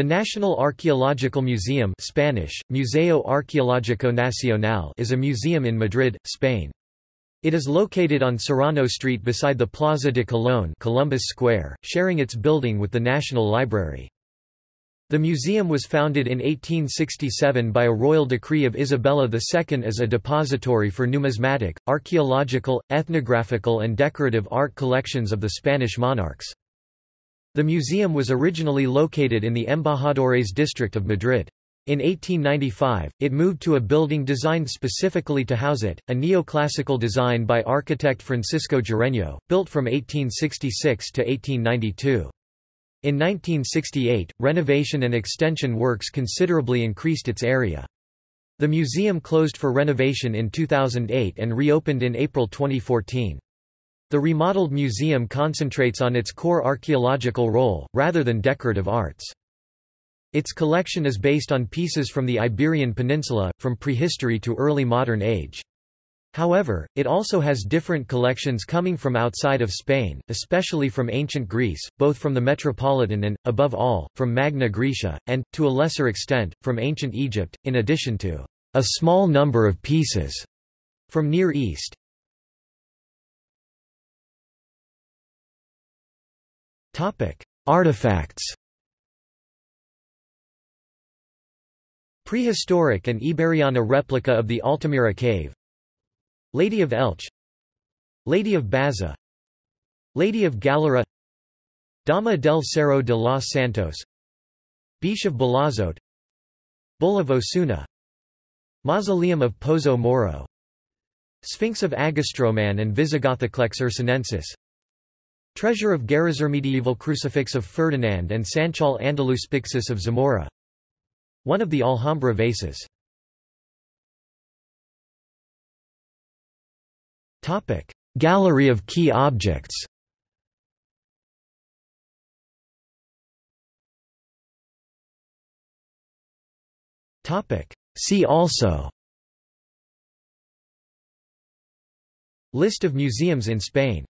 The National Archaeological Museum Spanish, Museo Arqueológico Nacional is a museum in Madrid, Spain. It is located on Serrano Street beside the Plaza de Colón Columbus Square, sharing its building with the National Library. The museum was founded in 1867 by a royal decree of Isabella II as a depository for numismatic, archaeological, ethnographical and decorative art collections of the Spanish monarchs. The museum was originally located in the Embajadores district of Madrid. In 1895, it moved to a building designed specifically to house it, a neoclassical design by architect Francisco Jareño, built from 1866 to 1892. In 1968, renovation and extension works considerably increased its area. The museum closed for renovation in 2008 and reopened in April 2014. The remodeled museum concentrates on its core archaeological role, rather than decorative arts. Its collection is based on pieces from the Iberian Peninsula, from prehistory to early modern age. However, it also has different collections coming from outside of Spain, especially from ancient Greece, both from the Metropolitan and, above all, from Magna Graecia, and, to a lesser extent, from ancient Egypt, in addition to a small number of pieces from Near East. Artifacts Prehistoric and Iberiana replica of the Altamira cave. Lady of Elche. Lady of Baza. Lady of Galera. Dama del Cerro de los Santos. Bicha of Balazote Bull of Osuna. Mausoleum of Pozo Moro. Sphinx of Agastroman and Visigothoclex ursonensis Treasure of Medieval crucifix of Ferdinand and Sanchal Andalus Pyxis of Zamora. One of the Alhambra vases. Gallery of key objects. See also. List of museums in Spain